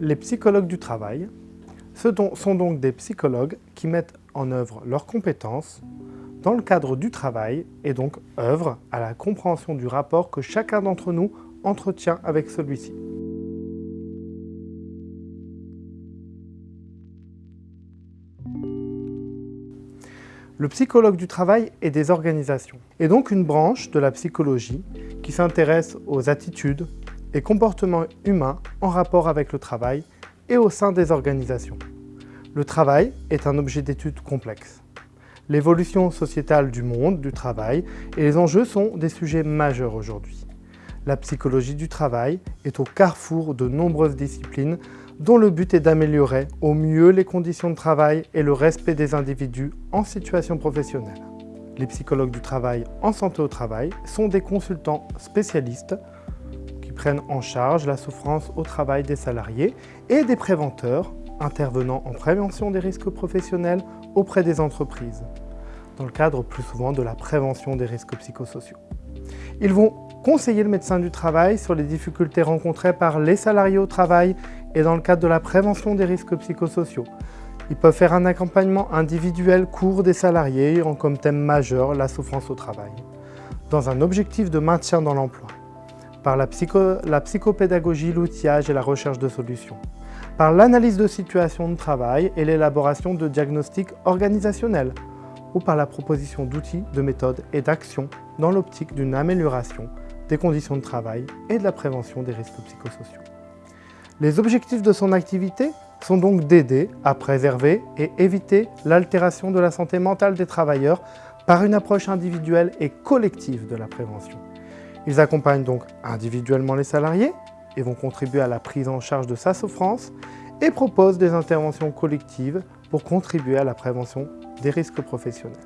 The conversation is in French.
Les psychologues du travail sont donc des psychologues qui mettent en œuvre leurs compétences dans le cadre du travail et donc œuvrent à la compréhension du rapport que chacun d'entre nous entretient avec celui-ci. Le psychologue du travail est des organisations, et donc une branche de la psychologie qui s'intéresse aux attitudes et comportements humains en rapport avec le travail et au sein des organisations. Le travail est un objet d'étude complexe. L'évolution sociétale du monde du travail et les enjeux sont des sujets majeurs aujourd'hui. La psychologie du travail est au carrefour de nombreuses disciplines dont le but est d'améliorer au mieux les conditions de travail et le respect des individus en situation professionnelle. Les psychologues du travail en santé au travail sont des consultants spécialistes prennent en charge la souffrance au travail des salariés et des préventeurs intervenant en prévention des risques professionnels auprès des entreprises, dans le cadre plus souvent de la prévention des risques psychosociaux. Ils vont conseiller le médecin du travail sur les difficultés rencontrées par les salariés au travail et dans le cadre de la prévention des risques psychosociaux. Ils peuvent faire un accompagnement individuel court des salariés ayant comme thème majeur la souffrance au travail, dans un objectif de maintien dans l'emploi, par la, psychopédagogie, l'outillage et la recherche de solutions, par l'analyse de situations de travail et l'élaboration de diagnostics organisationnels, ou par la proposition d'outils, de méthodes et d'actions dans l'optique d'une amélioration des conditions de travail et de la prévention des risques psychosociaux. Les objectifs de son activité sont donc d'aider à préserver et éviter l'altération de la santé mentale des travailleurs par une approche individuelle et collective de la prévention. Ils accompagnent donc individuellement les salariés et vont contribuer à la prise en charge de sa souffrance et proposent des interventions collectives pour contribuer à la prévention des risques professionnels.